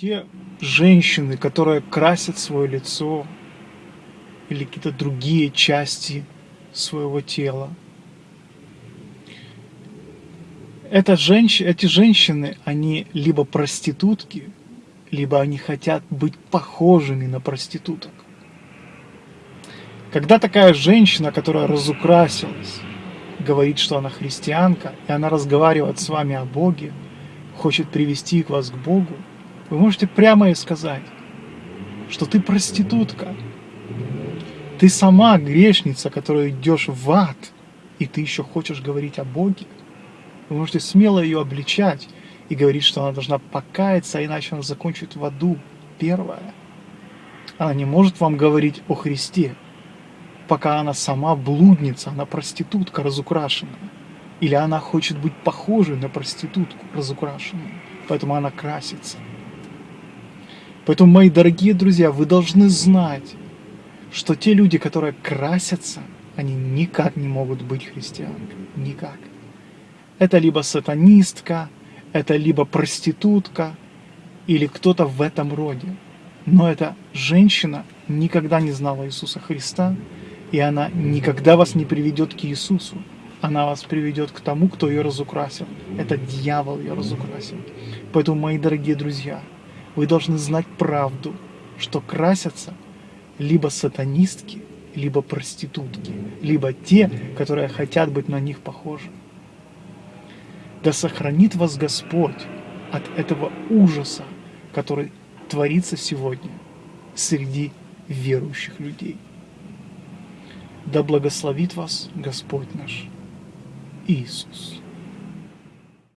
Те женщины, которые красят свое лицо или какие-то другие части своего тела, это женщ... эти женщины, они либо проститутки, либо они хотят быть похожими на проституток. Когда такая женщина, которая разукрасилась, говорит, что она христианка, и она разговаривает с вами о Боге, хочет привести вас к Богу, вы можете прямо и сказать, что ты проститутка. Ты сама грешница, которая идешь в ад, и ты еще хочешь говорить о Боге. Вы можете смело ее обличать и говорить, что она должна покаяться, иначе она закончит в аду первая. Она не может вам говорить о Христе, пока она сама блудница, она проститутка разукрашенная. Или она хочет быть похожей на проститутку разукрашенную, поэтому она красится. Поэтому, мои дорогие друзья, вы должны знать, что те люди, которые красятся, они никак не могут быть христианками. Никак. Это либо сатанистка, это либо проститутка, или кто-то в этом роде. Но эта женщина никогда не знала Иисуса Христа, и она никогда вас не приведет к Иисусу. Она вас приведет к тому, кто ее разукрасил. Это дьявол ее разукрасил. Поэтому, мои дорогие друзья, вы должны знать правду, что красятся либо сатанистки, либо проститутки, либо те, которые хотят быть на них похожи. Да сохранит вас Господь от этого ужаса, который творится сегодня среди верующих людей. Да благословит вас Господь наш Иисус.